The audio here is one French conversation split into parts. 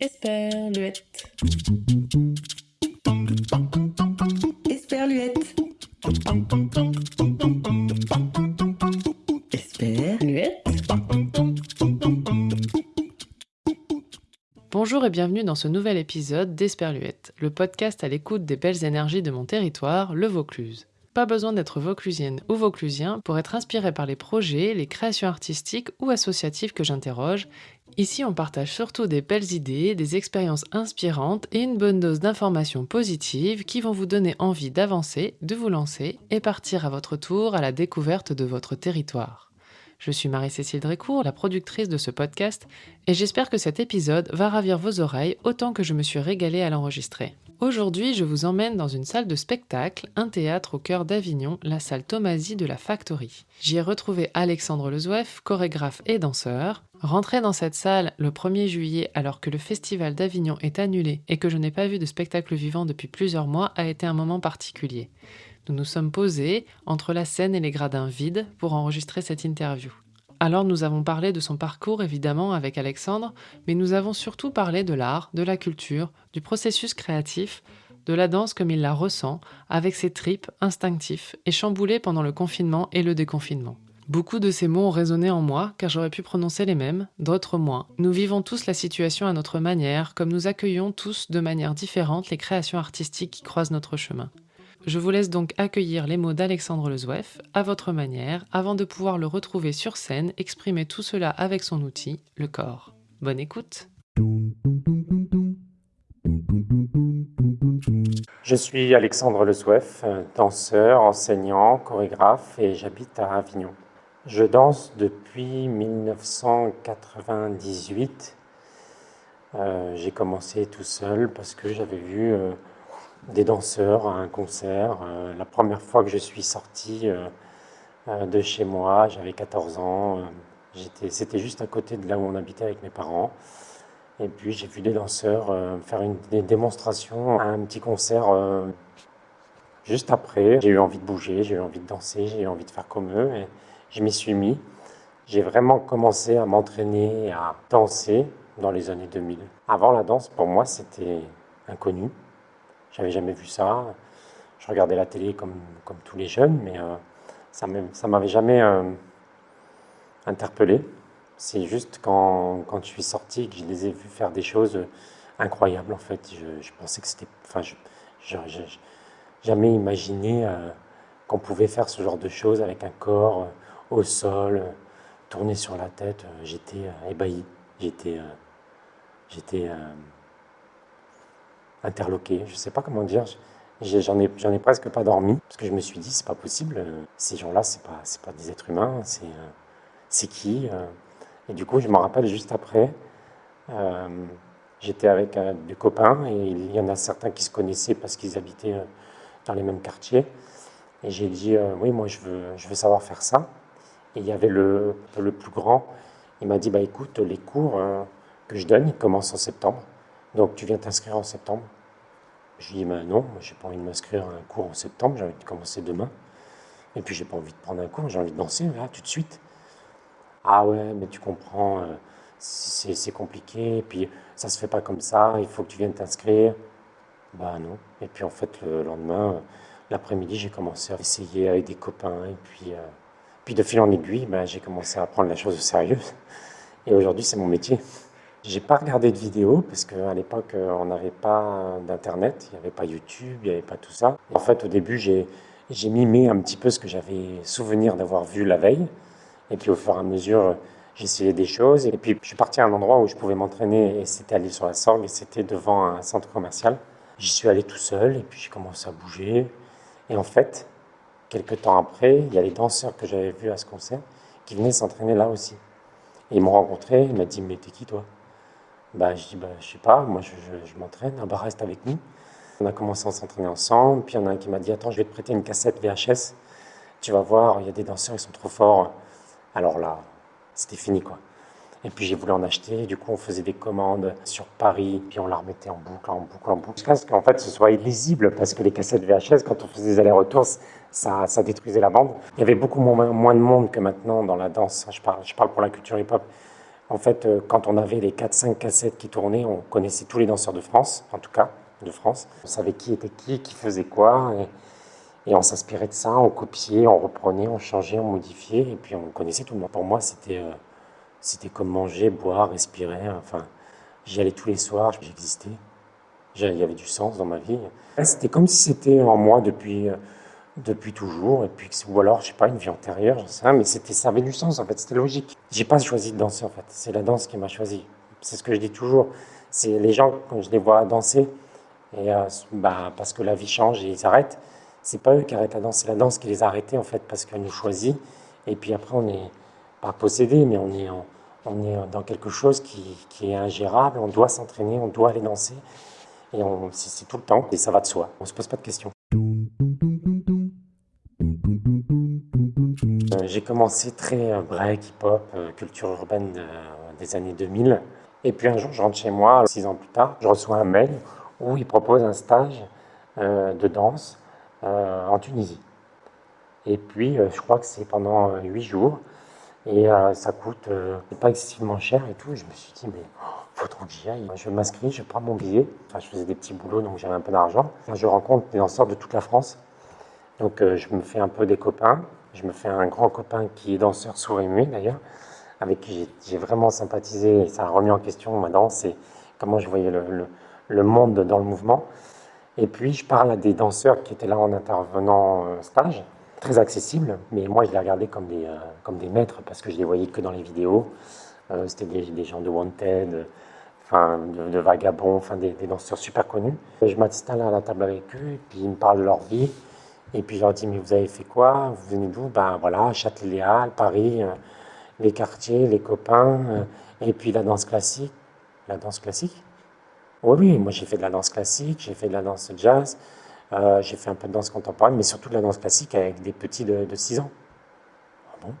Esperluette. Esperluette. Esperluette. Bonjour et bienvenue dans ce nouvel épisode d'Esperluette, le podcast à l'écoute des belles énergies de mon territoire, le Vaucluse. Pas besoin d'être vauclusienne ou vauclusien pour être inspiré par les projets, les créations artistiques ou associatives que j'interroge. Ici, on partage surtout des belles idées, des expériences inspirantes et une bonne dose d'informations positives qui vont vous donner envie d'avancer, de vous lancer et partir à votre tour à la découverte de votre territoire. Je suis Marie-Cécile Drécourt, la productrice de ce podcast, et j'espère que cet épisode va ravir vos oreilles autant que je me suis régalée à l'enregistrer. Aujourd'hui, je vous emmène dans une salle de spectacle, un théâtre au cœur d'Avignon, la salle Tomasi de la Factory. J'y ai retrouvé Alexandre Lezouef, chorégraphe et danseur. Rentrer dans cette salle le 1er juillet alors que le festival d'Avignon est annulé et que je n'ai pas vu de spectacle vivant depuis plusieurs mois a été un moment particulier. Nous nous sommes posés entre la scène et les gradins vides pour enregistrer cette interview. Alors nous avons parlé de son parcours évidemment avec Alexandre, mais nous avons surtout parlé de l'art, de la culture, du processus créatif, de la danse comme il la ressent, avec ses tripes instinctifs et chamboulés pendant le confinement et le déconfinement. Beaucoup de ces mots ont résonné en moi, car j'aurais pu prononcer les mêmes, d'autres moins. Nous vivons tous la situation à notre manière, comme nous accueillons tous de manière différente les créations artistiques qui croisent notre chemin. Je vous laisse donc accueillir les mots d'Alexandre Lezouef à votre manière avant de pouvoir le retrouver sur scène exprimer tout cela avec son outil, le corps. Bonne écoute Je suis Alexandre Lezouef, danseur, enseignant, chorégraphe et j'habite à Avignon. Je danse depuis 1998. Euh, j'ai commencé tout seul parce que j'avais vu euh, des danseurs à un concert. Euh, la première fois que je suis sorti euh, euh, de chez moi, j'avais 14 ans. C'était juste à côté de là où on habitait avec mes parents. Et puis j'ai vu des danseurs faire une, des démonstrations à un petit concert juste après. J'ai eu envie de bouger, j'ai eu envie de danser, j'ai eu envie de faire comme eux. Et je m'y suis mis. J'ai vraiment commencé à m'entraîner à danser dans les années 2000. Avant la danse, pour moi, c'était inconnu. J'avais jamais vu ça. Je regardais la télé comme, comme tous les jeunes, mais euh, ça ne m'avait jamais euh, interpellé. C'est juste quand, quand, je suis sorti que je les ai vus faire des choses incroyables, en fait. Je, pensais que c'était... Enfin, je, jamais imaginé euh, qu'on pouvait faire ce genre de choses avec un corps au sol, tourné sur la tête. J'étais ébahi. J'étais... j'étais interloqué. Je ne sais pas comment dire. J'en ai, presque pas dormi parce que je me suis dit c'est pas possible. Euh, ces gens-là, c'est pas, c'est pas des êtres humains. C'est, euh, c'est qui euh? Et du coup, je me rappelle juste après. J'étais avec des copains et il y en a certains qui se connaissaient parce qu'ils habitaient dans les mêmes quartiers. Et j'ai dit oui, moi je veux, je veux savoir faire ça. Et il y avait le, le plus grand. Il m'a dit bah écoute, les cours que je donne, ils commencent en septembre. Donc tu viens t'inscrire en septembre Je lui dis ben non, j'ai pas envie de m'inscrire à un cours en septembre, j'ai envie de commencer demain. Et puis j'ai pas envie de prendre un cours, j'ai envie de danser là tout de suite. Ah ouais, mais tu comprends, euh, c'est compliqué, et puis ça se fait pas comme ça, il faut que tu viennes t'inscrire. Bah non. Et puis en fait le lendemain, euh, l'après-midi, j'ai commencé à essayer avec des copains, et puis, euh, puis de fil en aiguille, ben, j'ai commencé à prendre la chose au sérieux. Et aujourd'hui, c'est mon métier. J'ai pas regardé de vidéo parce qu'à l'époque, euh, on n'avait pas d'internet, il n'y avait pas YouTube, il n'y avait pas tout ça. En fait, au début, j'ai mimé un petit peu ce que j'avais souvenir d'avoir vu la veille. Et puis, au fur et à mesure, essayé des choses. Et puis, je suis parti à un endroit où je pouvais m'entraîner et c'était à l'île sur la Sorgue et c'était devant un centre commercial. J'y suis allé tout seul et puis j'ai commencé à bouger. Et en fait, quelques temps après, il y a les danseurs que j'avais vus à ce concert qui venaient s'entraîner là aussi. Et ils m'ont rencontré, ils m'ont dit Mais t'es qui toi? Bah, je dis, bah, je sais pas, moi je, m'entraîne, reste avec nous. On a commencé à s'entraîner ensemble, puis il y en a un qui m'a dit, attends, je vais te prêter une cassette VHS, tu vas voir, il y a des danseurs, ils sont trop forts. Alors là, c'était fini quoi. Et puis j'ai voulu en acheter, du coup on faisait des commandes sur Paris, puis on la remettait en boucle, en boucle, en boucle, jusqu'à ce qu'en fait ce soit illisible, parce que les cassettes VHS, quand on faisait des allers-retours, ça, détruisait la bande. Il y avait beaucoup moins, de monde que maintenant dans la danse, je parle pour la culture hip-hop. En fait, euh, quand on avait les 4-5 cassettes qui tournaient, on connaissait tous les danseurs de France, en tout cas, de France. On savait qui était qui, qui faisait quoi. Et, on s'inspirait de ça, on copiait, on reprenait, on changeait, on modifiait. Et puis on connaissait tout le monde. Pour moi, c'était euh, comme manger, boire, respirer. Enfin, j'y allais tous les soirs, j'existais. Il y avait du sens dans ma vie. C'était comme si c'était en moi depuis, euh, depuis toujours. Et puis, ou alors, je sais pas, une vie antérieure, j'en sais mais c'était, ça avait du sens, en fait, c'était logique. J'ai pas choisi de danser, en fait. C'est la danse qui m'a choisi. C'est ce que je dis toujours. C'est les gens, quand je les vois danser, et euh, bah, parce que la vie change et ils arrêtent, c'est pas eux qui arrêtent la danse, c'est la danse qui les a arrêtés, en fait, parce qu'elle nous choisit. Et puis après, on n'est pas possédé, mais on est, on est dans quelque chose qui, qui est ingérable. On doit s'entraîner, on doit aller danser. Et c'est tout le temps, et ça va de soi. On se pose pas de questions. J'ai commencé très euh, break, hip-hop, euh, culture urbaine des années 2000. Et puis un jour, je rentre chez moi, six ans plus tard, je reçois un mail où il propose un stage de danse en Tunisie. Et puis, je crois que c'est pendant huit jours. Et ça coûte pas excessivement cher et tout. je me suis dit, mais faut trop que j'y aille. Je m'inscris, je prends mon billet. Enfin, je faisais des petits boulots, donc j'avais un peu d'argent. Je rencontre des danseurs de toute la France. Donc je me fais un peu des copains. Je me fais un grand copain qui est danseur sourd et muet d'ailleurs, avec qui j'ai vraiment sympathisé et ça a remis en question ma danse et comment je voyais le, monde dans le mouvement. Et puis je parle à des danseurs qui étaient là en intervenant euh, stage, très accessibles, mais moi je les regardais comme des, euh, comme des maîtres parce que je les voyais que dans les vidéos. Euh, C'était des, gens de Wanted, enfin, de, Vagabond, enfin, des, danseurs super connus. Je m'installe à la table avec eux et puis ils me parlent de leur vie. Et puis je leur dis, mais vous avez fait quoi? Vous venez d'où? Ben voilà, Châtelet-Léal, Paris, euh, les quartiers, les copains, euh, et puis la danse classique. La danse classique? Oui, oui, moi j'ai fait de la danse classique, j'ai fait de la danse jazz, euh, j'ai fait un peu de danse contemporaine, mais surtout de la danse classique avec des petits de, de 6 ans. Ah bon?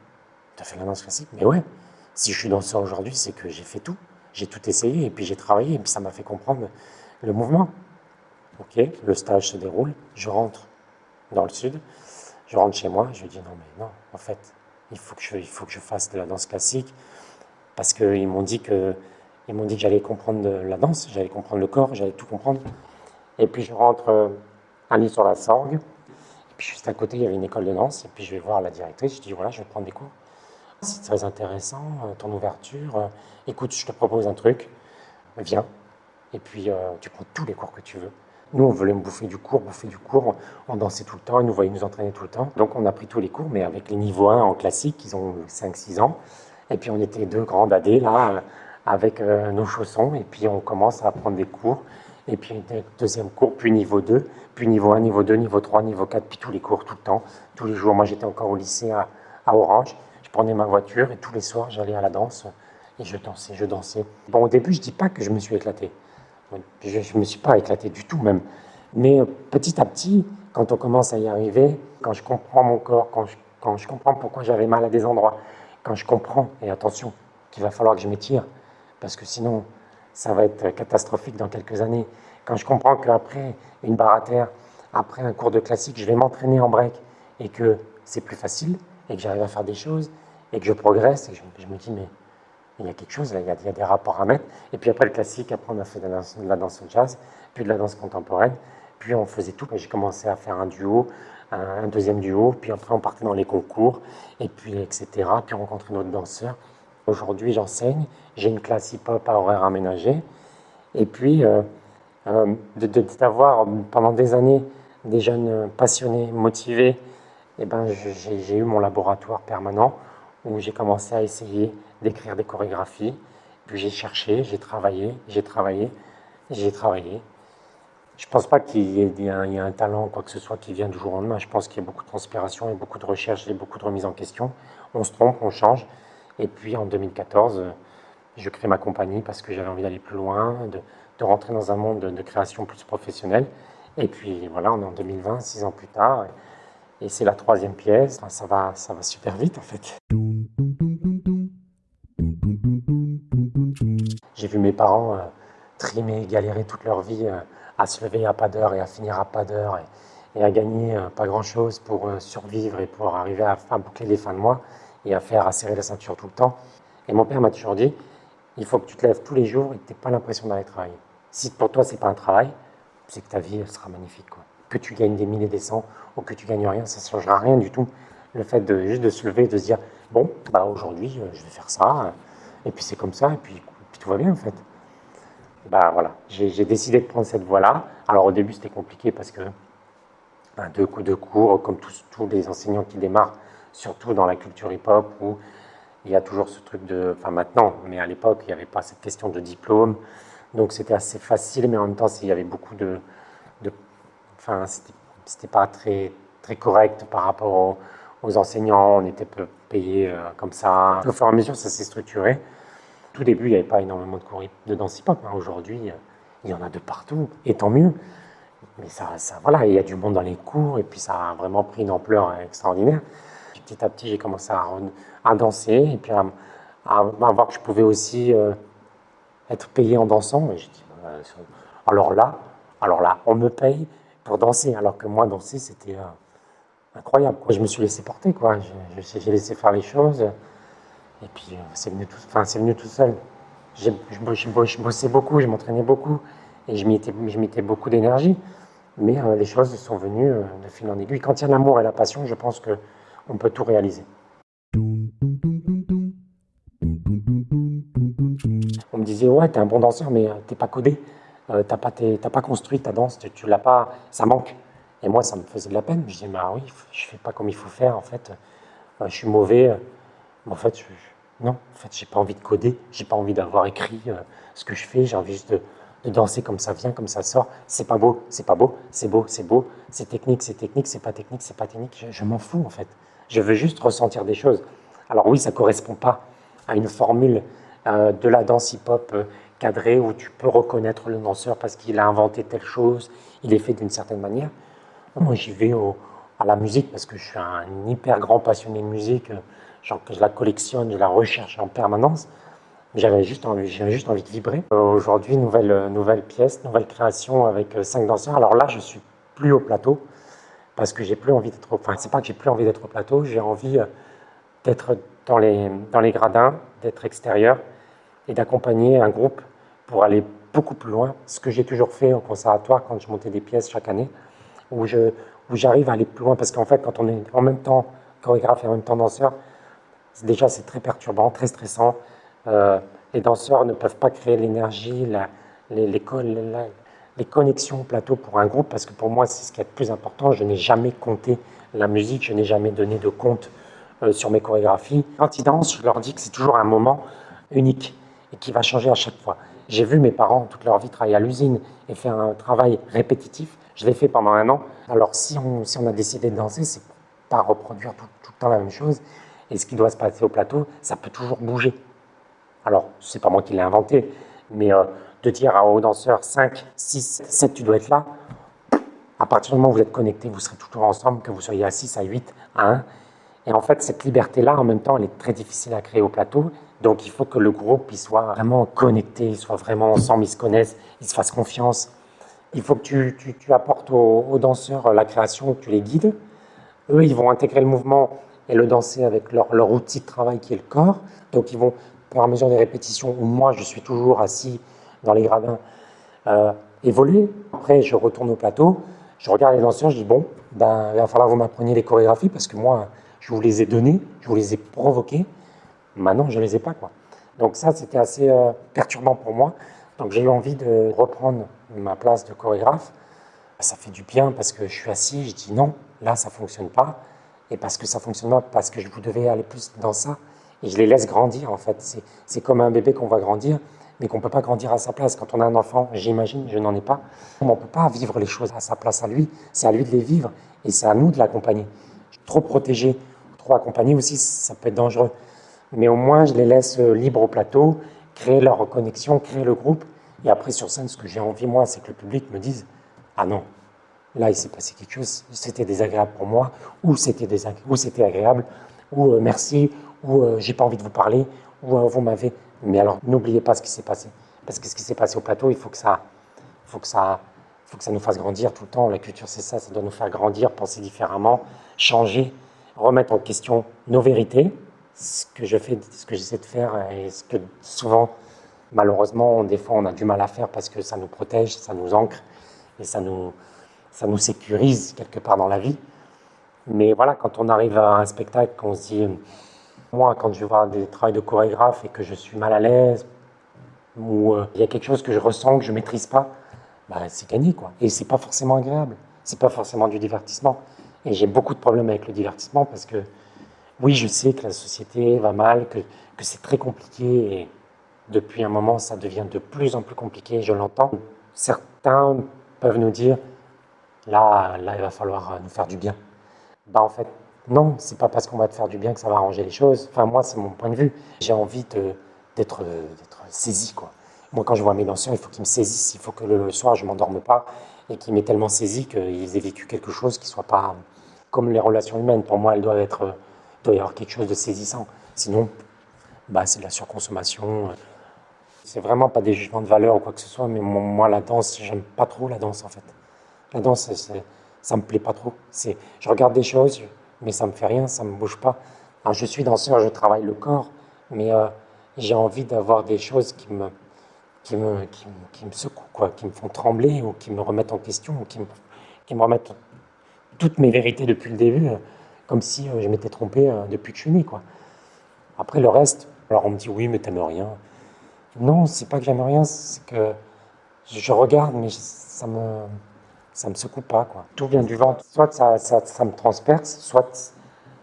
Tu as fait de la danse classique? Mais ouais, si je suis danseur aujourd'hui, c'est que j'ai fait tout. J'ai tout essayé, et puis j'ai travaillé, et puis ça m'a fait comprendre le mouvement. Ok, le stage se déroule, je rentre dans le sud. Je rentre chez moi, je dis non, mais non, en fait, il faut que je, il faut que je fasse de la danse classique parce qu'ils m'ont dit que ils m'ont dit que j'allais comprendre la danse, j'allais comprendre le corps, j'allais tout comprendre. Et puis je rentre euh, à lit sur la Sorgue. Et puis juste à côté, il y avait une école de danse. Et puis je vais voir la directrice. Je dis voilà, je vais prendre des cours. C'est très intéressant, euh, ton ouverture. Euh, écoute, je te propose un truc. Viens. Et puis tu prends tous les cours que tu veux. Nous, on voulait bouffer du cours, bouffer du cours. On dansait tout le temps, ils nous voyaient nous entraîner tout le temps. Donc, on a pris tous les cours, mais avec les niveaux 1 en classique, ils ont 5-6 ans. Et puis, on était deux grands dadés, là, avec euh, nos chaussons. Et puis, on commence à prendre des cours. Et puis, deuxième cours, puis niveau 2, puis niveau 1, niveau 2, niveau 3, niveau 4, puis tous les cours, tout le temps, tous les jours. Moi, j'étais encore au lycée à, à Orange. Je prenais ma voiture et tous les soirs, j'allais à la danse et je dansais, je dansais. Bon, au début, je dis pas que je me suis éclaté. Je ne me suis pas éclaté du tout même. Mais euh, petit à petit, quand on commence à y arriver, quand je comprends mon corps, quand je, je comprends pourquoi j'avais mal à des endroits, quand je comprends, et attention, qu'il va falloir que je m'étire, parce que sinon, ça va être catastrophique dans quelques années. Quand je comprends qu'après une barre à terre, après un cours de classique, je vais m'entraîner en break et que c'est plus facile et que j'arrive à faire des choses et que je progresse et je me dis, mais il y a quelque chose, là, il y, a, des rapports à mettre. Et puis après le classique, après on a fait de la, danse, jazz, puis de la danse contemporaine, puis on faisait tout. J'ai commencé à faire un duo, un, deuxième duo, puis après on partait dans les concours, et puis etc. Puis on rencontrait d'autres danseurs. Aujourd'hui, j'enseigne, j'ai une classe hip-hop à horaire aménagé, et puis euh, euh, d'avoir pendant des années des jeunes passionnés, motivés, eh ben, j'ai eu mon laboratoire permanent où j'ai commencé à essayer d'écrire des chorégraphies. Puis j'ai cherché, j'ai travaillé, j'ai travaillé, j'ai travaillé. Je ne pense pas qu'il y, ait un talent, quoi que ce soit, qui vient du jour au lendemain. Je pense qu'il y a beaucoup de transpiration et beaucoup de recherche et beaucoup de remise en question. On se trompe, on change. Et puis en 2014, je crée ma compagnie parce que j'avais envie d'aller plus loin, de, rentrer dans un monde de, création plus professionnelle. Et puis voilà, on est en 2020, six ans plus tard. Et, c'est la troisième pièce. ça, va, ça va super vite en fait. J'ai vu mes parents euh, trimer, galérer toute leur vie euh, à se lever à pas d'heure et à finir à pas d'heure et, à gagner euh, pas grand-chose pour survivre et pour arriver à, boucler les fins de mois et à faire à serrer la ceinture tout le temps. Et mon père m'a toujours dit, Il faut que tu te lèves tous les jours et que tu n'aies pas l'impression d'aller travailler. Si pour toi, c'est pas un travail, c'est que ta vie sera magnifique. Quoi. Que tu gagnes des mille et des cents ou que tu gagnes rien, ça ne changera rien du tout. Le fait de juste de se lever, de se dire bon, bah aujourd'hui, je vais faire ça, et puis c'est comme ça, et puis, tout va bien en fait. Bah voilà, j'ai décidé de prendre cette voie-là. Alors au début, c'était compliqué parce que ben, deux coups de cours, comme tous, tous les enseignants qui démarrent, surtout dans la culture hip-hop, où il y a toujours ce truc de. Enfin, maintenant, mais à l'époque, il n'y avait pas cette question de diplôme. Donc, c'était assez facile, mais en même temps, il y avait beaucoup de. de enfin, c'était pas très, très correct par rapport aux, enseignants. On était payé euh, comme ça. Au fur et à mesure, ça s'est structuré. Tout début, il n'y avait pas énormément de cours de danse hip-hop. Hein. Aujourd'hui, il y en a de partout, et tant mieux. Mais ça, ça voilà, il y a du monde dans les cours, et puis ça a vraiment pris une ampleur extraordinaire. Petit à petit, j'ai commencé à, danser, et puis à, voir que je pouvais aussi euh, être payé en dansant. Bah, alors là, alors là, on me paye pour danser, alors que moi, danser, c'était euh, incroyable. Je me suis laissé porter, quoi. J'ai laissé faire les choses, et puis euh, c'est venu, tout, venu tout seul. Je, je, bossais beaucoup, je m'entraînais beaucoup, et je mettais beaucoup d'énergie. Mais euh, les choses sont venues euh, de fil en aiguille. Quand il y a l'amour et la passion, je pense qu'on peut tout réaliser. On me disait, ouais, t'es un bon danseur, mais t'es pas codé. t'as pas, pas construit ta danse, tu l'as pas, ça manque. Et moi, ça me faisait de la peine. Je disais, bah oui, je fais pas comme il faut faire, en fait. je suis mauvais. En fait, non, en fait, j'ai pas envie de coder, j'ai pas envie d'avoir écrit ce que je fais, j'ai envie juste de, de danser comme ça vient, comme ça sort. C'est pas beau, c'est pas beau, c'est beau, c'est beau, c'est technique, c'est technique, c'est pas technique, c'est pas technique. Je, m'en fous en fait. Je veux juste ressentir des choses. Alors oui, ça correspond pas à une formule euh, de la danse hip-hop euh, cadrée où tu peux reconnaître le danseur parce qu'il a inventé telle chose, il est fait d'une certaine manière. Moi, j'y vais à la musique parce que je suis un hyper grand passionné de musique. Euh, genre que je la collectionne, je la recherche en permanence. J'avais juste envie, juste envie de vibrer. Euh, aujourd'hui, nouvelle, euh, pièce, nouvelle création avec euh, cinq danseurs. Alors là, je suis plus au plateau parce que j'ai plus envie d'être. Enfin, c'est pas que j'ai plus envie d'être au plateau, j'ai envie d'être dans les, gradins, d'être extérieur et d'accompagner un groupe pour aller beaucoup plus loin. Ce que j'ai toujours fait au conservatoire quand je montais des pièces chaque année, où j'arrive à aller plus loin parce qu'en fait, quand on est en même temps chorégraphe et en même temps danseur, déjà c'est très perturbant, très stressant. Euh, les danseurs ne peuvent pas créer l'énergie, les, connexions au plateau pour un groupe, parce que pour moi, c'est ce qui est le plus important. Je n'ai jamais compté la musique, je n'ai jamais donné de compte euh, sur mes chorégraphies. Quand ils dansent, je leur dis que c'est toujours un moment unique et qui va changer à chaque fois. J'ai vu mes parents toute leur vie travailler à l'usine et faire un travail répétitif. Je l'ai fait pendant un an. Alors si on, a décidé de danser, c'est pas reproduire tout le temps la même chose. Et ce qui doit se passer au plateau, ça peut toujours bouger. Alors, c'est pas moi qui l'ai inventé, mais euh, de dire aux danseurs 5, 6, 7, tu dois être là, à partir du moment où vous êtes connectés, vous serez toujours ensemble, que vous soyez à 6, à 8, à 1. Et en fait, cette liberté-là, en même temps, elle est très difficile à créer au plateau. Donc, il faut que le groupe il soit vraiment connecté, soit vraiment ensemble, ils se connaissent, ils se fassent confiance. Il faut que tu, tu, apportes aux, danseurs la création, que tu les guides. Eux, ils vont intégrer le mouvement et le danser avec leur, leur outil de travail qui est le corps. Donc, ils vont la mesure des répétitions où moi je suis toujours assis dans les gradins, euh, évoluer. Après, je retourne au plateau, je regarde les danseurs, je dis bon, ben, il va falloir que vous m'appreniez les chorégraphies parce que moi, je vous les ai données, je vous les ai provoquées. Maintenant, je ne les ai pas. Quoi. Donc ça, c'était assez euh, perturbant pour moi. Donc j'ai eu envie de reprendre ma place de chorégraphe. Ça fait du bien parce que je suis assis, je dis non, là, ça ne fonctionne pas. Et parce que ça fonctionne pas, parce que je vous devais aller plus dans ça et je les laisse grandir en fait. C'est comme un bébé qu'on va grandir, mais qu'on ne peut pas grandir à sa place. Quand on a un enfant, j'imagine, je n'en ai pas, on ne peut pas vivre les choses à sa place à lui, c'est à lui de les vivre et c'est à nous de l'accompagner. Trop protéger, trop accompagner aussi, ça peut être dangereux. Mais au moins, je les laisse euh, libres au plateau, créer leur connexion, créer le groupe. Et après, sur scène, ce que j'ai envie, moi, c'est que le public me dise Ah non, là, il s'est passé quelque chose, c'était désagréable pour moi, ou c'était agréable, ou euh, merci, ou euh, j'ai pas envie de vous parler, ou euh, vous m'avez. Mais alors, n'oubliez pas ce qui s'est passé. Parce que ce qui s'est passé au plateau, il faut que ça, faut que ça, faut que ça nous fasse grandir tout le temps. La culture, c'est ça, ça doit nous faire grandir, penser différemment, changer, remettre en question nos vérités, ce que je fais, ce que j'essaie de faire, et ce que souvent malheureusement, des fois, on a du mal à faire parce que ça nous protège, ça nous ancre et ça nous, ça nous sécurise quelque part dans la vie. Mais voilà, quand on arrive à un spectacle, on se dit, moi, quand je voir des travaux de chorégraphe et que je suis mal à l'aise, ou euh, il y a quelque chose que je ressens que je maîtrise pas, bah, c'est gagné quoi. Et c'est pas forcément agréable, c'est pas forcément du divertissement. Et j'ai beaucoup de problèmes avec le divertissement parce que oui, je sais que la société va mal, que, que c'est très compliqué et depuis un moment, ça devient de plus en plus compliqué, je l'entends. Certains peuvent nous dire, là, là, il va falloir nous faire du bien. Bah, en fait, non, c'est pas parce qu'on va te faire du bien que ça va arranger les choses. Enfin, moi, c'est mon point de vue. J'ai envie d'être saisi, quoi. Moi, quand je vois mes danseurs, il faut qu'ils me saisissent. Il faut que le soir, je m'endorme pas et qu'ils m'aient tellement saisi qu'ils aient vécu quelque chose qui soit pas comme les relations humaines. Pour moi, elles doivent être, il doit y avoir quelque chose de saisissant. Sinon, bah, c'est de la surconsommation. C'est vraiment pas des jugements de valeur ou quoi que ce soit, mais moi, la danse, j'aime pas trop la danse, en fait. La danse, ça me plaît pas trop. Je regarde des choses, mais ça me fait rien, ça me bouge pas. Je suis danseur, je travaille le corps, mais euh, j'ai envie d'avoir des choses qui me, qui me, qui, me secouent, quoi, qui me font trembler ou qui me remettent en question, ou qui me, qui me remettent toutes mes vérités depuis le début, euh, comme si euh, je m'étais trompé depuis que je suis né. Quoi. Après, le reste, alors on me dit oui, mais t'aimes rien. Non, c'est pas que j'aime rien, c'est que je regarde, mais ça me ça me secoue pas. Quoi. Tout vient du ventre. Soit ça, ça, me transperce, soit,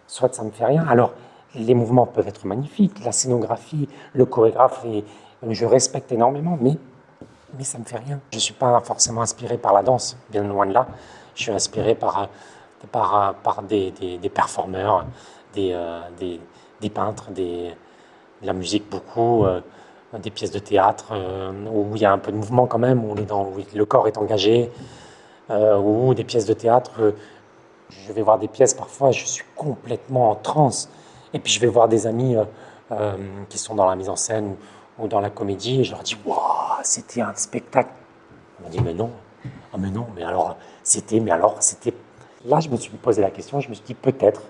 soit ça me fait rien. Alors, les mouvements peuvent être magnifiques, la scénographie, le chorégraphe, et, je respecte énormément, mais, mais ça me fait rien. Je ne suis pas forcément inspiré par la danse, bien loin de là. Je suis inspiré par, par, par des, des, performeurs, des, euh, des, des, peintres, de la musique beaucoup, euh, des pièces de théâtre, euh, où il y a un peu de mouvement quand même, où le corps est engagé. Euh, ou des pièces de théâtre. Euh, je vais voir des pièces parfois, je suis complètement en transe. Et puis je vais voir des amis euh, qui sont dans la mise en scène ou, dans la comédie et je leur dis Waouh, c'était un spectacle. On m'a dit Mais non, ah, mais non, mais alors c'était, mais alors c'était. Là, je me suis posé la question, je me suis dit peut-être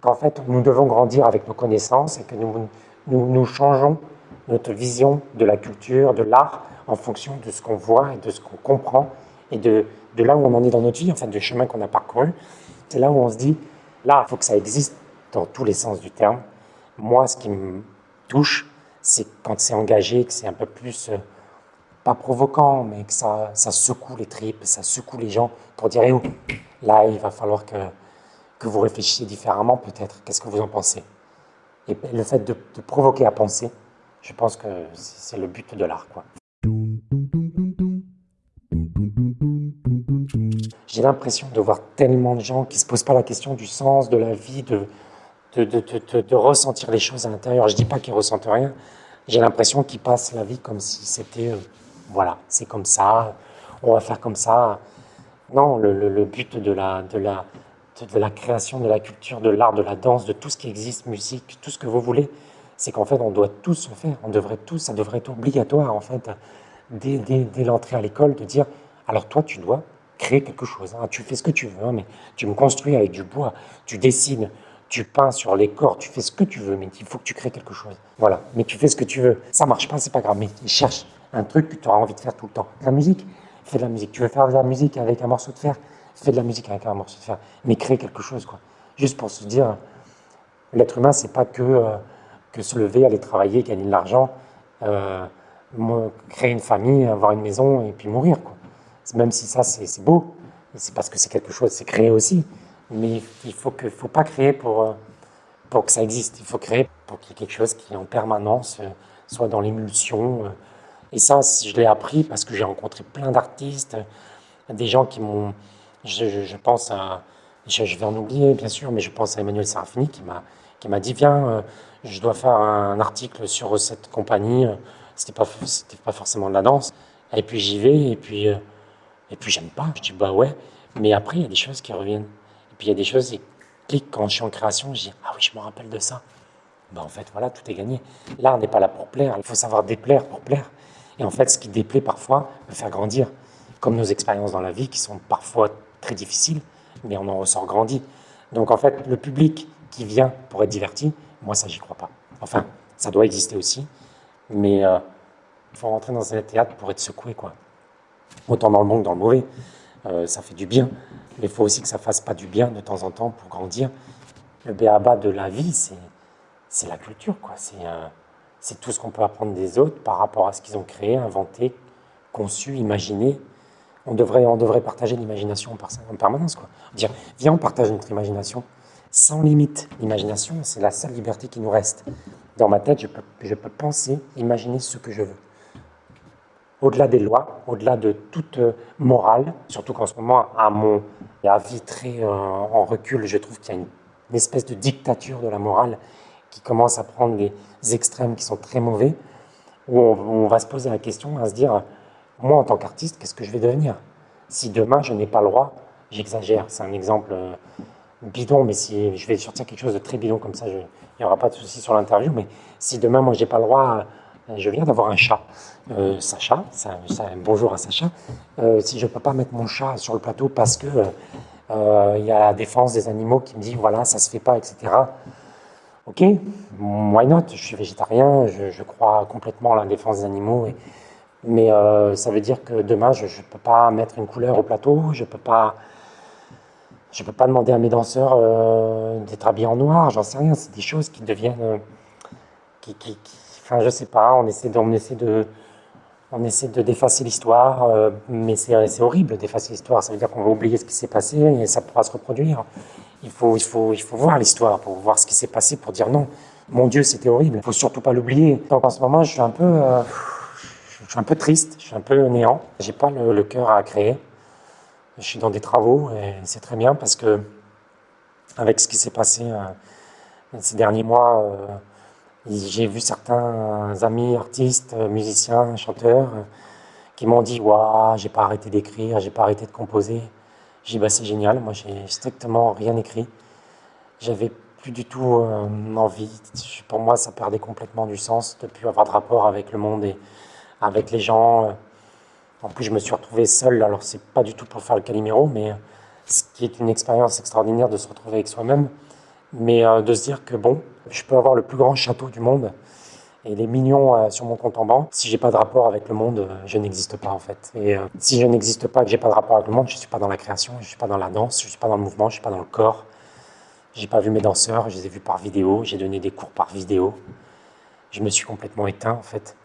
qu'en fait, nous devons grandir avec nos connaissances et que nous, nous changeons notre vision de la culture, de l'art, en fonction de ce qu'on voit et de ce qu'on comprend et de, de, là où on en est dans notre vie, enfin, du chemin qu'on a parcouru, c'est là où on se dit, là, il faut que ça existe dans tous les sens du terme. Moi, ce qui me touche, c'est quand c'est engagé, que c'est un peu plus, euh, pas provoquant, mais que ça, ça secoue les tripes, ça secoue les gens pour dire, oh, là, il va falloir que, que vous réfléchissiez différemment peut-être. Qu'est-ce que vous en pensez? Et le fait de, de provoquer à penser, je pense que c'est le but de l'art. L'impression de voir tellement de gens qui ne se posent pas la question du sens de la vie, de, de, de, de, ressentir les choses à l'intérieur. Je ne dis pas qu'ils ressentent rien. J'ai l'impression qu'ils passent la vie comme si c'était, euh, voilà, c'est comme ça, on va faire comme ça. Non, le, le, but de la, de, la, de, la création, de la culture, de l'art, de la danse, de tout ce qui existe, musique, tout ce que vous voulez, c'est qu'en fait, on doit tous le faire. On devrait tous, ça devrait être obligatoire, en fait, dès, dès l'entrée à l'école, de dire, alors toi, tu dois créer quelque chose. Hein. Tu fais ce que tu veux, hein, mais tu me construis avec du bois, tu dessines, tu peins sur les corps, tu fais ce que tu veux, mais il faut que tu crées quelque chose. Voilà, mais tu fais ce que tu veux. Ça marche pas, c'est pas grave, mais cherche un truc que tu auras envie de faire tout le temps. La musique, fais de la musique. Tu veux faire de la musique avec un morceau de fer, fais de la musique avec un morceau de fer, mais crée quelque chose, quoi. Juste pour se dire, l'être humain, c'est pas que, euh, que se lever, aller travailler, gagner de l'argent, euh, créer une famille, avoir une maison et puis mourir, quoi même si ça c'est beau, c'est parce que c'est quelque chose, c'est créé aussi. Mais il faut que, faut pas créer pour, euh, pour que ça existe. Il faut créer pour qu'il y ait quelque chose qui en permanence euh, soit dans l'émulsion. Euh. Et ça, je l'ai appris parce que j'ai rencontré plein d'artistes, des gens qui m'ont, je, pense à, je, vais en oublier bien sûr, mais je pense à Emmanuel Serafini qui m'a dit viens, je dois faire un article sur cette compagnie. C'était pas pas forcément de la danse. Et puis j'y vais et puis et puis j'aime pas. Je dis bah ouais. Mais après, il y a des choses qui reviennent. Et puis il y a des choses qui cliquent quand je suis en création. Je dis ah oui, je me rappelle de ça. Bah en fait, voilà, tout est gagné. Là, on n'est pas là pour plaire. Il faut savoir déplaire pour plaire. Et en fait, ce qui déplaît parfois peut faire grandir. Comme nos expériences dans la vie qui sont parfois très difficiles, mais on en ressort grandi. Donc en fait, le public qui vient pour être diverti, moi ça j'y crois pas. Enfin, ça doit exister aussi, mais euh, Il faut rentrer dans un théâtre pour être secoué, quoi. Autant dans le bon que dans le mauvais. Euh, ça fait du bien. Mais il faut aussi que ça fasse pas du bien de temps en temps pour grandir. Le béaba de la vie, c'est la culture, quoi. Euh, c'est tout ce qu'on peut apprendre des autres par rapport à ce qu'ils ont créé, inventé, conçu, imaginé. On devrait, on devrait partager l'imagination en permanence, quoi. Dire, viens, on partage notre imagination sans limite. L'imagination, c'est la seule liberté qui nous reste. Dans ma tête, je peux, je peux penser, imaginer ce que je veux. Au-delà des lois, au-delà de toute euh, morale, surtout qu'en ce moment, à mon avis très euh, en recul, je trouve qu'il y a une, espèce de dictature de la morale qui commence à prendre des extrêmes qui sont très mauvais, où on, va se poser la question, à se dire, moi en tant qu'artiste, qu'est-ce que je vais devenir? Si demain je n'ai pas le droit, j'exagère, c'est un exemple euh, bidon, mais si je vais sortir quelque chose de très bidon comme ça, il n'y aura pas de souci sur l'interview, mais si demain, moi, j'ai pas le droit, je viens d'avoir un chat, euh, Sacha, bonjour à Sacha, euh, si je peux pas mettre mon chat sur le plateau parce que il y a la défense des animaux qui me dit, voilà, ça se fait pas, etc. Ok, why not? Je suis végétarien, je, crois complètement à la défense des animaux, mais ça veut dire que demain, je ne peux pas mettre une couleur au plateau, je peux pas ne peux pas demander à mes danseurs euh, d'être habillés en noir, j'en sais rien. C'est des choses qui deviennent. Euh, qui, qui, enfin, je sais pas, on essaie de, de, on essaie de d'effacer l'histoire, euh, mais c'est horrible d'effacer l'histoire. Ça veut dire qu'on va oublier ce qui s'est passé et ça pourra se reproduire. Il faut, il faut, il faut voir l'histoire pour voir ce qui s'est passé, pour dire non, mon Dieu, c'était horrible. Il faut surtout pas l'oublier. Donc en ce moment, je suis un peu, je suis un peu triste, je suis un peu néant. J'ai pas le, le cœur à créer je suis dans des travaux et c'est très bien parce que avec ce qui s'est passé euh, ces derniers mois, euh, j'ai vu certains amis artistes, musiciens, chanteurs qui m'ont dit Waouh, j'ai pas arrêté d'écrire, j'ai pas arrêté de composer. J'ai dit bah, C'est génial, moi j'ai strictement rien écrit. J'avais plus du tout euh, envie. Pour moi, ça perdait complètement du sens de plus avoir de rapport avec le monde et avec les gens. En plus, je me suis retrouvé seul, alors c'est pas du tout pour faire le Calimero, mais ce qui est une expérience extraordinaire de se retrouver avec soi-même, mais euh, de se dire que bon, je peux avoir le plus grand château du monde et les millions euh, sur mon compte en banque. Si j'ai pas de rapport avec le monde, euh, je n'existe pas en fait. Et si je n'existe pas, que j'ai pas de rapport avec le monde, je suis pas dans la création, je suis pas dans la danse, je suis pas dans le mouvement, je suis pas dans le corps. J'ai pas vu mes danseurs, je les ai vus par vidéo, j'ai donné des cours par vidéo. Je me suis complètement éteint en fait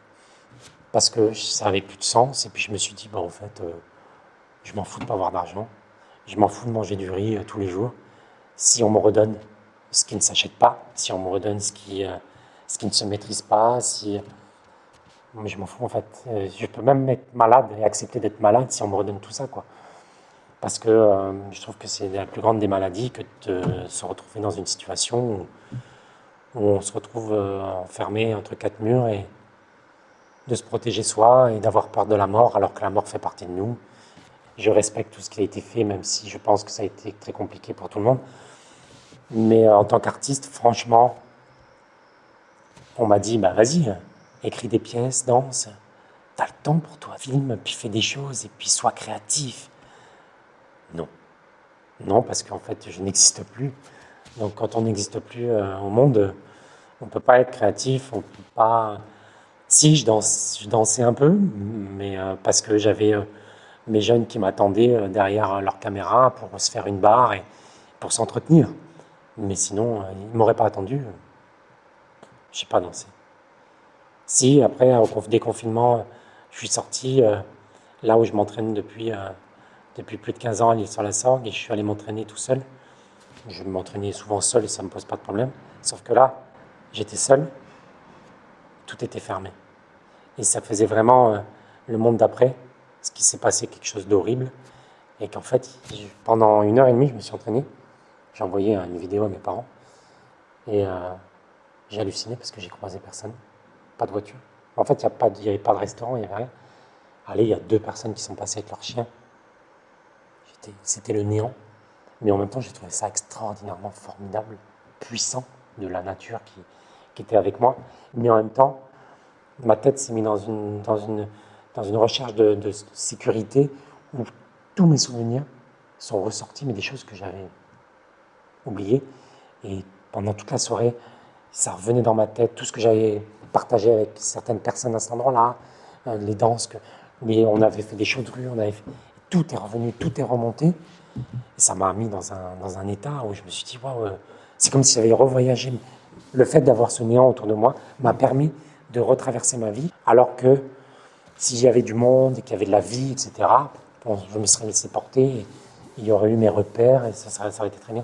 parce que ça avait plus de sens. Et puis je me suis dit, en fait, euh, je m'en fous de pas avoir d'argent. Je m'en fous de manger du riz euh, tous les jours. Si on me redonne ce qui ne s'achète pas, si on me redonne ce qui, euh, ce qui ne se maîtrise pas, si. Mais je m'en fous en fait. je peux même être malade et accepter d'être malade si on me redonne tout ça, quoi. Parce que je trouve que c'est la plus grande des maladies que de se retrouver dans une situation où on se retrouve enfermé entre quatre murs et de se protéger soi et d'avoir peur de la mort alors que la mort fait partie de nous. Je respecte tout ce qui a été fait, même si je pense que ça a été très compliqué pour tout le monde. Mais euh, en tant qu'artiste, franchement, on m'a dit, bah vas-y, écris des pièces, danse, t'as le temps pour toi, filme, puis fais des choses, et puis sois créatif. Non. Non, parce qu'en fait, je n'existe plus. Donc quand on n'existe plus euh, au monde, on ne peut pas être créatif, on peut pas si, je, danse, je dansais un peu, mais euh, parce que j'avais mes jeunes qui m'attendaient derrière leur caméra pour se faire une barre et pour s'entretenir. Mais sinon, ils ne m'auraient pas attendu. Je n'ai pas dansé. Si, après, au déconfinement, je suis sorti là où je m'entraîne depuis, depuis plus de 15 ans à l'île sur la Sorgue et je suis allé m'entraîner tout seul. Je m'entraînais souvent seul et ça ne me pose pas de problème. Sauf que là, j'étais seul, tout était fermé. Et ça faisait vraiment euh, le monde d'après, ce qui s'est passé quelque chose d'horrible. Et qu'en fait, pendant une heure et demie, je me suis entraîné. J'ai envoyé une vidéo à mes parents. Et euh, j'ai halluciné parce que j'ai croisé personne. Pas de voiture. En fait, il n'y avait pas de restaurant, il n'y avait rien. Allez, il y a deux personnes qui sont passées avec leur chien. C'était le néant. Mais en même temps, j'ai trouvé ça extraordinairement formidable, puissant de la nature qui, était avec moi. Mais en même temps, ma tête s'est mise dans une, dans une, dans une recherche de, sécurité où tous mes souvenirs sont ressortis, mais des choses que j'avais oubliées. Et pendant toute la soirée, ça revenait dans ma tête, tout ce que j'avais partagé avec certaines personnes à cet endroit-là, euh, les danses, que, les- on avait fait des rue, on avait fait- tout est revenu, tout est remonté. Et ça m'a mis dans un, dans un état où je me suis dit, waouh, euh, c'est comme si j'avais revoyagé. Le fait d'avoir ce néant autour de moi m'a permis de retraverser ma vie, alors que s'il y avait du monde et qu'il y avait de la vie, etc., bon, je me serais laissé porter, et il y aurait eu mes repères et ça, ça aurait été très bien.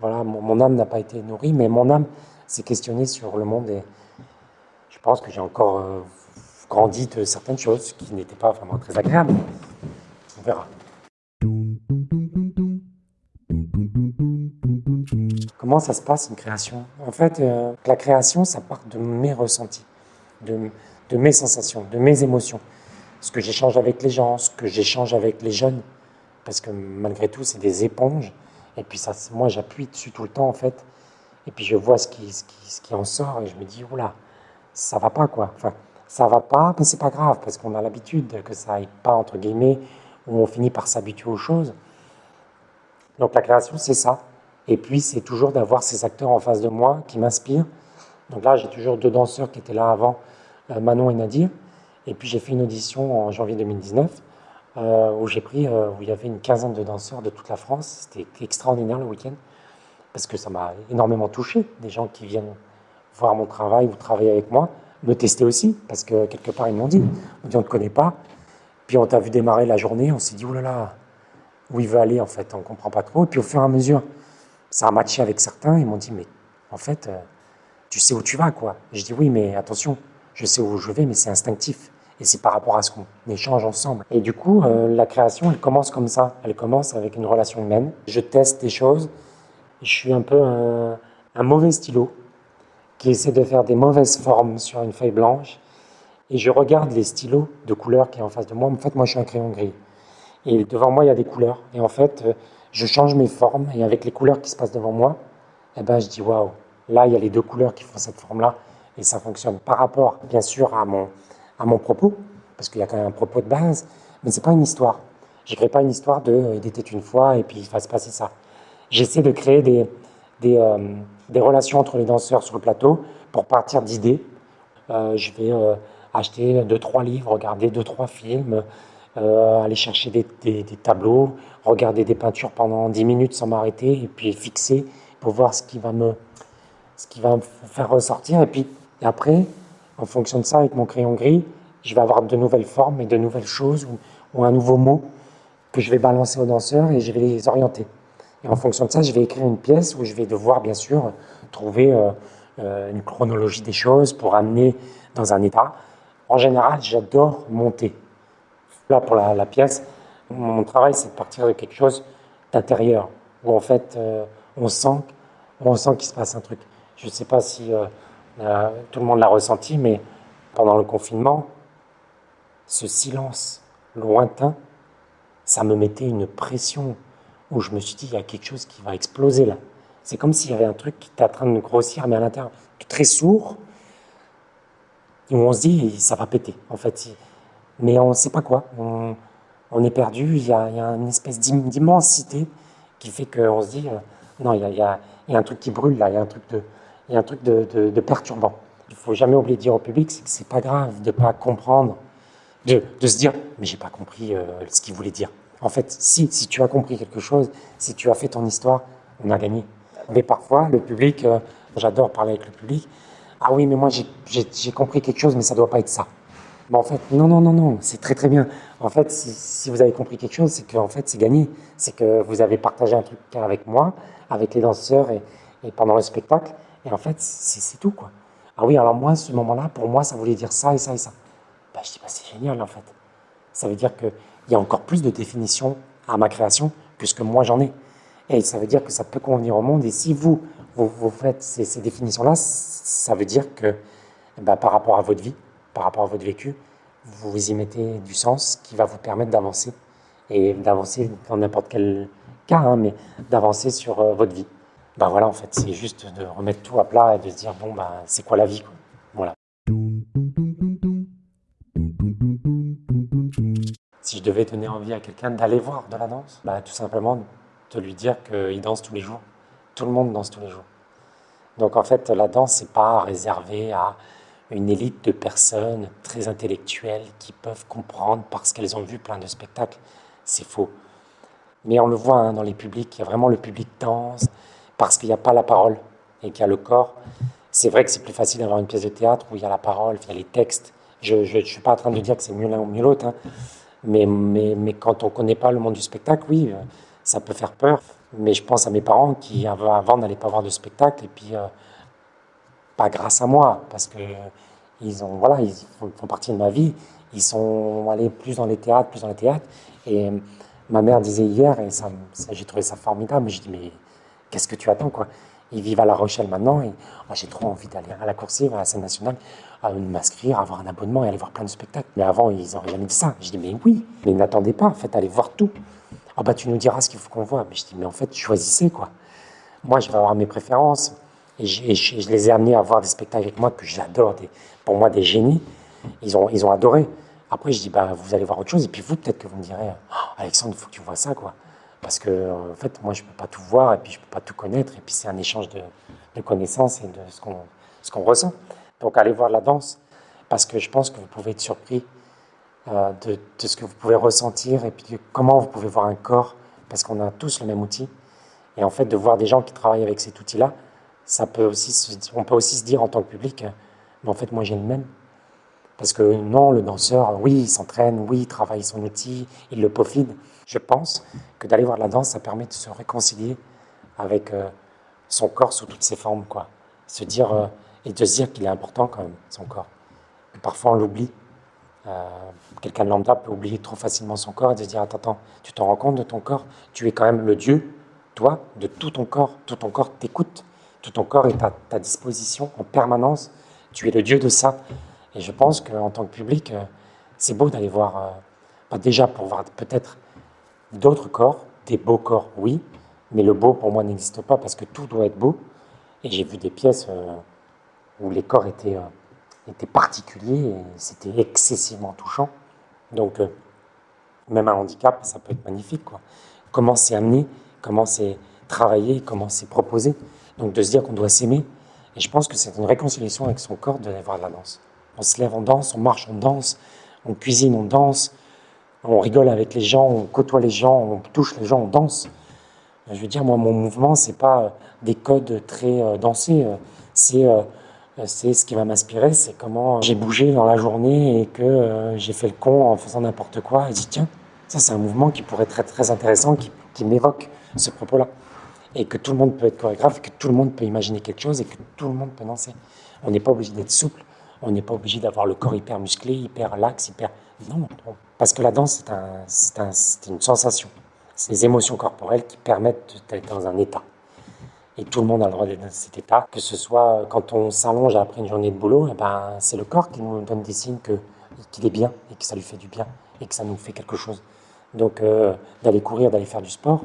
Voilà, mon, âme n'a pas été nourrie, mais mon âme s'est questionnée sur le monde et je pense que j'ai encore euh, grandi de certaines choses qui n'étaient pas vraiment très agréables. On verra. Comment ça se passe une création? En fait, euh, la création, ça part de mes ressentis, de, de mes sensations, de mes émotions. Ce que j'échange avec les gens, ce que j'échange avec les jeunes. Parce que malgré tout, c'est des éponges. Et puis ça, moi, j'appuie dessus tout le temps, en fait. Et puis je vois ce qui, ce qui, ce qui en sort et je me dis, oula, ça va pas, quoi. Enfin, ça va pas, mais c'est pas grave, parce qu'on a l'habitude que ça aille pas, entre guillemets, où on finit par s'habituer aux choses. Donc la création, c'est ça. Et puis, c'est toujours d'avoir ces acteurs en face de moi qui m'inspirent. Donc là, j'ai toujours deux danseurs qui étaient là avant, euh, Manon et Nadir. Et puis, j'ai fait une audition en janvier 2019 euh, où j'ai pris, euh, où il y avait une quinzaine de danseurs de toute la France. C'était extraordinaire le week-end parce que ça m'a énormément touché. Des gens qui viennent voir mon travail ou travailler avec moi, me tester aussi parce que quelque part, ils m'ont dit, on ne te connaît pas. Puis on t'a vu démarrer la journée, on s'est dit, oh là là, où il veut aller en fait, on ne comprend pas trop. Et puis au fur et à mesure, ça a matché avec certains, ils m'ont dit, mais en fait, euh, tu sais où tu vas, quoi. Je dis, oui, mais attention, je sais où je vais, mais c'est instinctif. Et c'est par rapport à ce qu'on échange ensemble. Et du coup, euh, la création, elle commence comme ça. Elle commence avec une relation humaine. Je teste des choses. Je suis un peu un, mauvais stylo qui essaie de faire des mauvaises formes sur une feuille blanche. Et je regarde les stylos de couleur qui est en face de moi. En fait, moi, je suis un crayon gris. Et devant moi, il y a des couleurs. Et en fait, euh, je change mes formes. Et avec les couleurs qui se passent devant moi, eh ben, je dis waouh, là, il y a les deux couleurs qui font cette forme-là. Et ça fonctionne par rapport, bien sûr, à mon, à mon propos. Parce qu'il y a quand même un propos de base. Mais c'est pas une histoire. Je crée pas une histoire de il était une fois et puis il va se passer ça. J'essaie de créer des, des, euh, relations entre les danseurs sur le plateau pour partir d'idées. Euh, je vais euh, acheter deux, trois livres, regarder deux, trois films, aller chercher des, des- tableaux, regarder des peintures pendant 10 minutes sans m'arrêter et puis fixer pour voir ce qui va me, ce qui va faire ressortir. Et puis et après, en fonction de ça, avec mon crayon gris, je vais avoir de nouvelles formes et de nouvelles choses ou, un nouveau mot que je vais balancer aux danseurs et je vais les orienter. Et en fonction de ça, je vais écrire une pièce où je vais devoir, bien sûr, trouver euh, euh, une chronologie des choses pour amener dans un état. En général, j'adore monter. Là, pour la, la pièce, mon travail, c'est de partir de quelque chose d'intérieur, où en fait, euh, on sent, on sent qu'il se passe un truc. Je ne sais pas si euh, tout le monde l'a ressenti, mais pendant le confinement, ce silence lointain, ça me mettait une pression où je me suis dit, il y a quelque chose qui va exploser là. C'est comme s'il y avait un truc qui était en train de grossir, mais à l'intérieur, très sourd, où on se dit, ça va péter, en fait. Mais on ne sait pas quoi. On, est perdu, il y a, une espèce d'im- d'immensité qui fait qu'on se dit, euh, non, il y, y a un truc qui brûle là, il y a un truc de, il y a un truc de, perturbant. Il faut jamais oublier de dire au public, c'est que c'est pas grave de ne pas comprendre, de, se dire, mais j'ai pas compris euh, ce qu'il voulait dire. En fait, si, tu as compris quelque chose, si tu as fait ton histoire, on a gagné. Mais parfois, le public, euh, j'adore parler avec le public, ah oui, mais moi j'ai- compris quelque chose, mais ça doit pas être ça. Mais en fait, non, non, non, non, c'est très très bien. En fait, si, vous avez compris quelque chose, c'est que en fait, c'est gagné. C'est que vous avez partagé un truc avec moi, avec les danseurs et pendant le spectacle. Et en fait, c'est tout, quoi. Ah oui, alors moi, ce moment-là, pour moi, ça voulait dire ça et ça et ça. Bah, je dis, bah, c'est génial, en fait. Ça veut dire qu'il y a encore plus de définitions à ma création que ce que moi j'en ai. Et ça veut dire que ça peut convenir au monde. Et si vous, vous, faites ces, définitions-là, ça veut dire que bah, par rapport à votre vie, par rapport à votre vécu, vous y mettez du sens qui va vous permettre d'avancer. Et d'avancer dans n'importe quel cas, hein, mais d'avancer sur euh, votre vie. Ben voilà, en fait, c'est juste de remettre tout à plat et de se dire, bon, bah, c'est quoi la vie quoi. Voilà. Si je devais donner envie à quelqu'un d'aller voir de la danse, bah, tout simplement de lui dire qu'il danse tous les jours. Tout le monde danse tous les jours. Donc en fait, la danse, c'est pas réservé à une élite de personnes très intellectuelles qui peuvent comprendre parce qu'elles ont vu plein de spectacles. C'est faux. Mais on le voit hein, dans les publics, il y a vraiment le public danse parce qu'il n'y a pas la parole et qu'il y a le corps. C'est vrai que c'est plus facile d'avoir une pièce de théâtre où il y a la parole, il y a les textes. Je ne suis pas en train de dire que c'est mieux l'un ou mieux l'autre, hein. mais, quand on ne connaît pas le monde du spectacle, oui, euh, ça peut faire peur. Mais je pense à mes parents qui, avant, n'allaient pas voir de spectacle, et puis euh, pas grâce à moi, parce que ils, voilà, font, partie de ma vie. Ils sont allés plus dans les théâtres, plus dans les théâtres. Et ma mère disait hier, et j'ai trouvé ça formidable, mais je dis, mais qu'est-ce que tu attends quoi Ils vivent à La Rochelle maintenant, et j'ai trop envie d'aller à la coursive, à la scène nationale à m'inscrire, avoir un abonnement et aller voir plein de spectacles. Mais avant, ils n'auraient jamais dit ça. Je dis, mais oui, mais n'attendez pas, en fait, allez voir tout. Ah bah tu nous diras ce qu'il faut qu'on voit. Mais je dis, mais en fait, choisissez quoi. Moi, je vais avoir mes préférences. Et je, les ai amenés à voir des spectacles avec moi que j'adore, pour moi des génies. Ils ont, ils ont adoré. Après, je dis, bah, vous allez voir autre chose. Et puis vous, peut-être que vous me direz, oh, Alexandre, il faut que tu vois ça. quoi. Parce que, en fait, moi, je ne peux pas tout voir et puis je ne peux pas tout connaître. Et puis c'est un échange de, connaissances et de ce qu'on ressent. Donc allez voir la danse, parce que je pense que vous pouvez être surpris euh, de, ce que vous pouvez ressentir et puis comment vous pouvez voir un corps, parce qu'on a tous le même outil. Et en fait, de voir des gens qui travaillent avec cet outil-là, ça peut aussi on peut aussi se dire en tant que public, mais en fait, moi j'ai le même. Parce que non, le danseur, oui, il s'entraîne, oui, il travaille son outil, il le peaufine. Je pense que d'aller voir la danse, ça permet de se réconcilier avec euh, son corps sous toutes ses formes, quoi. Se dire, euh, et de se dire qu'il est important quand même, son corps. parfois on l'oublie. Euh, quelqu'un de lambda peut oublier trop facilement son corps et de se dire, attends, attends, tu t'en rends compte de ton corps? Tu es quand même le Dieu, toi, de tout ton corps. Tout ton corps t'écoute. Tout ton corps est à ta disposition en permanence. Tu es le Dieu de ça. Et je pense qu'en tant que public, c'est beau d'aller voir, euh, déjà pour voir peut-être d'autres corps, des beaux corps, oui, mais le beau pour moi n'existe pas parce que tout doit être beau. Et j'ai vu des pièces où les corps étaient, euh, étaient particuliers et c'était excessivement touchant. Donc, euh, même un handicap, ça peut être magnifique. Quoi. Comment c'est amené, comment c'est travaillé, comment c'est proposé. Donc, de se dire qu'on doit s'aimer. Et je pense que c'est une réconciliation avec son corps de voir la danse. On se lève, on danse, on marche, on danse, on cuisine, on danse, on rigole avec les gens, on côtoie les gens, on touche les gens, on danse. Je veux dire, moi, mon mouvement, c'est pas des codes très euh, dansés, c'est euh, c'est ce qui va m'inspirer, c'est comment j'ai bougé dans la journée et que euh, j'ai fait le con en faisant n'importe quoi. Et dit tiens, ça c'est un mouvement qui pourrait être très, intéressant, qui, m'évoque ce propos-là. Et que tout le monde peut être chorégraphe, que tout le monde peut imaginer quelque chose et que tout le monde peut danser. On n'est pas obligé d'être souple, on n'est pas obligé d'avoir le corps hyper musclé, hyper lax, hyper... Non, parce que la danse, c'est un, une sensation. C'est les émotions corporelles qui permettent d'être dans un état. Et tout le monde a le droit d'être dans cet état, que ce soit quand on s'allonge après une journée de boulot, et eh ben, c'est le corps qui nous donne des signes qu'il est bien et que ça lui fait du bien et que ça nous fait quelque chose. Donc euh, d'aller courir, d'aller faire du sport,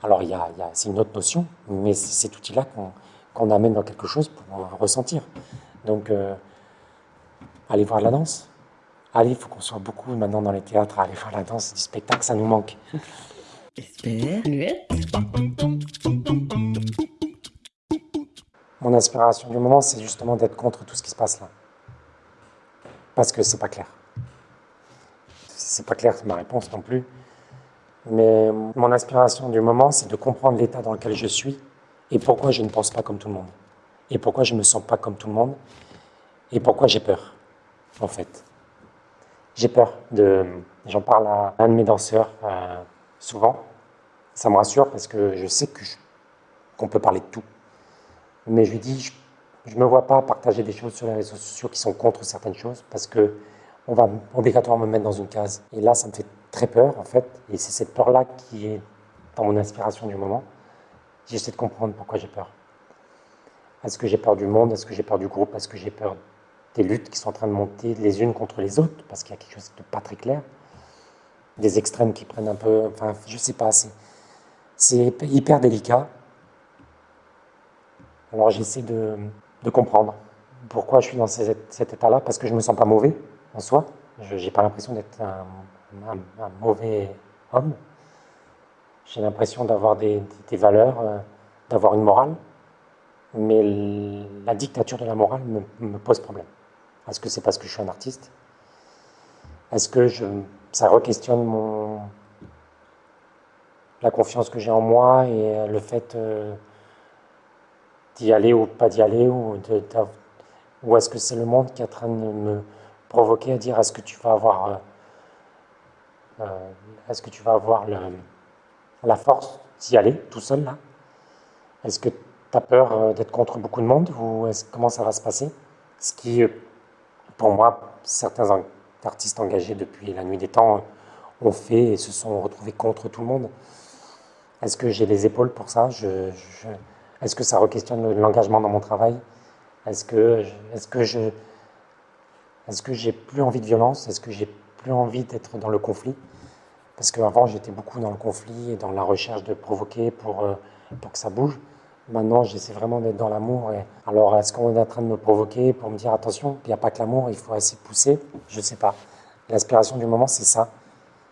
alors y a, c'est une autre notion, mais c'est cet outil-là qu'on amène dans quelque chose pour ressentir. Donc euh, aller voir la danse. Allez, il faut qu'on soit beaucoup maintenant dans les théâtres, aller voir la danse, du spectacle, ça nous manque. Mon inspiration du moment, c'est justement d'être contre tout ce qui se passe là. Parce que c'est pas clair. C'est pas clair, c'est ma réponse non plus. Mais mon inspiration du moment, c'est de comprendre l'état dans lequel je suis et pourquoi je ne pense pas comme tout le monde. Et pourquoi je ne me sens pas comme tout le monde. Et pourquoi j'ai peur, en fait. J'ai peur de. J'en parle à un de mes danseurs euh, souvent. Ça me rassure parce que je sais qu'on peut parler de tout. Mais je lui dis, je ne me vois pas partager des choses sur les réseaux sociaux qui sont contre certaines choses parce que on va obligatoirement me mettre dans une case. Et là, ça me fait très peur, en fait. Et c'est cette peur-là qui est dans mon inspiration du moment. J'essaie de comprendre pourquoi j'ai peur. Est-ce que j'ai peur du monde? Est-ce que j'ai peur du groupe? Est-ce que j'ai peur des luttes qui sont en train de monter les unes contre les autres Parce qu'il y a quelque chose de pas très clair. Des extrêmes qui prennent un peu... Enfin, je sais pas, c'est hyper délicat. Alors j'essaie de, comprendre pourquoi je suis dans cet, état-là, parce que je me sens pas mauvais en soi. Je n'ai pas l'impression d'être un, mauvais homme. J'ai l'impression d'avoir des, valeurs, euh, d'avoir une morale. Mais la dictature de la morale me, pose problème. Est-ce que c'est parce que je suis un artiste? Est-ce que ça re-questionne la confiance que j'ai en moi et le fait euh, d'y aller ou pas d'y aller ou, est-ce que c'est le monde qui est en train de me provoquer à dire est-ce que tu vas avoir euh, euh, est-ce que tu vas avoir la force d'y aller tout seul Est-ce que tu as peur d'être contre beaucoup de monde ou comment ça va se passer? Pour moi, certains artistes engagés depuis la nuit des temps ont fait et se sont retrouvés contre tout le monde. Est-ce que j'ai les épaules pour ça? Est-ce que ça re-questionne l'engagement dans mon travail? Est-ce que, est-ce que je, est-ce que j'ai plus envie de violence? Est-ce que j'ai plus envie d'être dans le conflit? Parce qu'avant, j'étais beaucoup dans le conflit et dans la recherche de provoquer pour, euh, pour que ça bouge. Maintenant, j'essaie vraiment d'être dans l'amour. Alors, est-ce qu'on est en train de me provoquer pour me dire attention, il n'y a pas que l'amour, il faut essayer de pousser Je ne sais pas. L'inspiration du moment, c'est ça.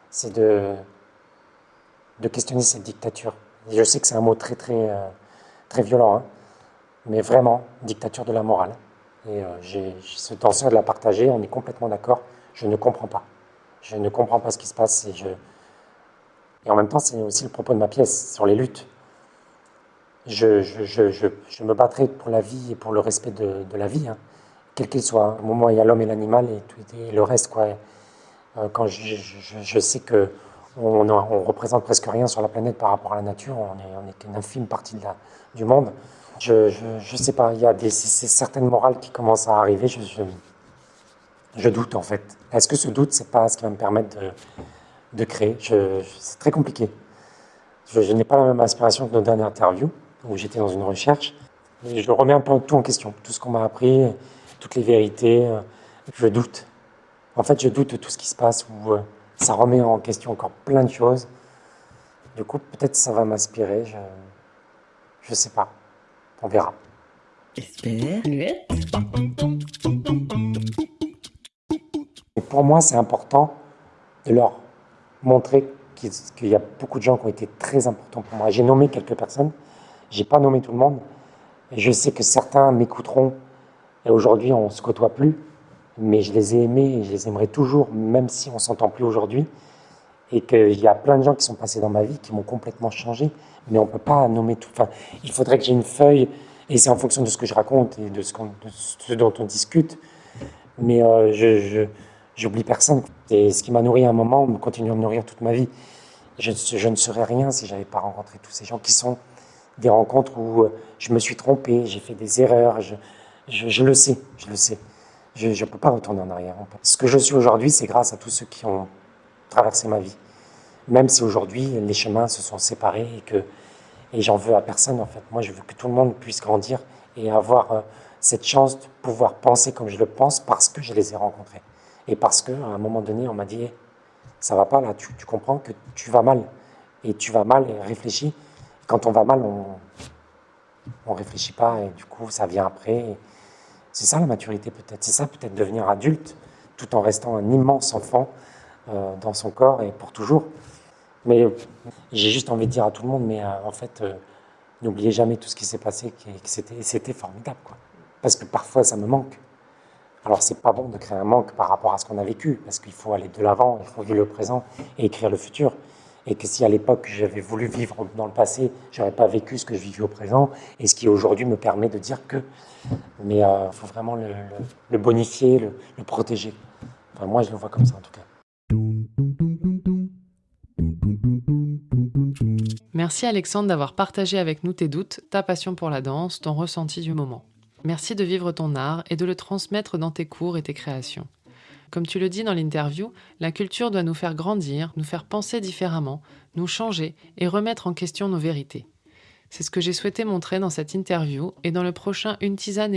C'est de, de questionner cette dictature. je sais que c'est un mot très, très, euh, très violent, hein. mais vraiment, dictature de la morale. Et euh, ce danseur de la partager, on est complètement d'accord. Je ne comprends pas. Je ne comprends pas ce qui se passe. Et en même temps, c'est aussi le propos de ma pièce sur les luttes. Je, je, je, je, me battrai pour la vie et pour le respect de, la vie, hein, quel qu'il soit. Au moment où il y a l'homme et l'animal et, tout, le reste. Euh, quand je, sais que on, on, représente presque rien sur la planète par rapport à la nature, on est, on qu'une infime partie du monde. Je ne sais pas, il y a des, certaines morales qui commencent à arriver, je, je, doute en fait. Est-ce que ce doute, c'est pas ce qui va me permettre de, de créer? C'est très compliqué. Je, n'ai pas la même inspiration que nos dernières interviews, où j'étais dans une recherche. je remets un peu tout en question, tout ce qu'on m'a appris, toutes les vérités, je doute. En fait, je doute de tout ce qui se passe, où euh, ça remet en question encore plein de choses. Du coup, peut-être ça va m'inspirer, je ne sais pas. On verra. Et pour moi, c'est important de leur montrer qu'il y a beaucoup de gens qui ont été très importants pour moi. J'ai nommé quelques personnes, j'ai pas nommé tout le monde. Je sais que certains m'écouteront. Et aujourd'hui, on se côtoie plus mais je les ai aimés et je les aimerai toujours, même si on s'entend plus aujourd'hui. Et qu'il y a plein de gens qui sont passés dans ma vie qui m'ont complètement changé, mais on peut pas nommer tout. Enfin, il faudrait que j'ai une feuille, et c'est en fonction de ce que je raconte et de ce, dont on discute. Mais euh, je, j'oublie personne. Et ce qui m'a nourri à un moment me continue à me nourrir toute ma vie. Je, je ne serais rien si j'avais pas rencontré tous ces gens qui sont des rencontres où euh, je me suis trompé, j'ai fait des erreurs, je, le sais, je le sais. Je ne peux pas retourner en arrière. Ce que je suis aujourd'hui, c'est grâce à tous ceux qui ont traversé ma vie. Même si aujourd'hui, les chemins se sont séparés et que et j'en veux à personne, en fait. Moi, je veux que tout le monde puisse grandir et avoir euh, cette chance de pouvoir penser comme je le pense parce que je les ai rencontrés. Et parce qu'à un moment donné, on m'a dit ça va pas là, tu, tu, comprends que tu vas mal. Et tu vas mal et réfléchis. Quand on va mal, on ne réfléchit pas et du coup, ça vient après. C'est ça la maturité peut-être. C'est ça peut-être devenir adulte tout en restant un immense enfant euh, dans son corps et pour toujours. Mais j'ai juste envie de dire à tout le monde, mais euh, en fait, euh, n'oubliez jamais tout ce qui s'est passé, que, c'était formidable. Quoi. Parce que parfois, ça me manque. Alors, c'est pas bon de créer un manque par rapport à ce qu'on a vécu, parce qu'il faut aller de l'avant, il faut vivre le présent et écrire le futur et que si à l'époque j'avais voulu vivre dans le passé, j'aurais pas vécu ce que je vis au présent, et ce qui aujourd'hui me permet de dire que. Mais euh, faut vraiment le, bonifier, le, protéger. Enfin, moi, je le vois comme ça en tout cas. Merci Alexandre d'avoir partagé avec nous tes doutes, ta passion pour la danse, ton ressenti du moment. Merci de vivre ton art et de le transmettre dans tes cours et tes créations. Comme tu le dis dans l'interview, la culture doit nous faire grandir, nous faire penser différemment, nous changer et remettre en question nos vérités. C'est ce que j'ai souhaité montrer dans cette interview et dans le prochain Une tisane.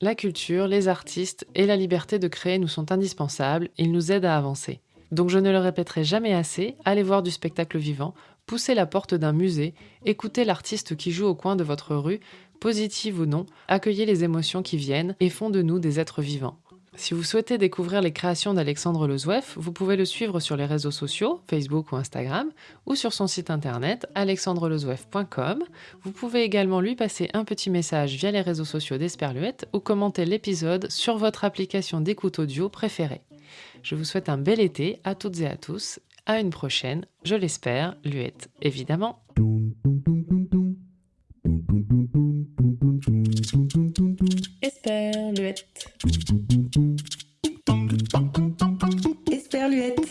La culture, les artistes et la liberté de créer nous sont indispensables, ils nous aident à avancer. Donc je ne le répéterai jamais assez, allez voir du spectacle vivant, poussez la porte d'un musée, écoutez l'artiste qui joue au coin de votre rue, positive ou non, accueillez les émotions qui viennent et font de nous des êtres vivants. Si vous souhaitez découvrir les créations d'Alexandre Lezouef, vous pouvez le suivre sur les réseaux sociaux, Facebook ou Instagram, ou sur son site internet alexandrelezouef.com. Vous pouvez également lui passer un petit message via les réseaux sociaux d'Esperluette ou commenter l'épisode sur votre application d'écoute audio préférée. Je vous souhaite un bel été à toutes et à tous. À une prochaine, je l'espère, Luette, évidemment. Esperluette. J'espère lui être.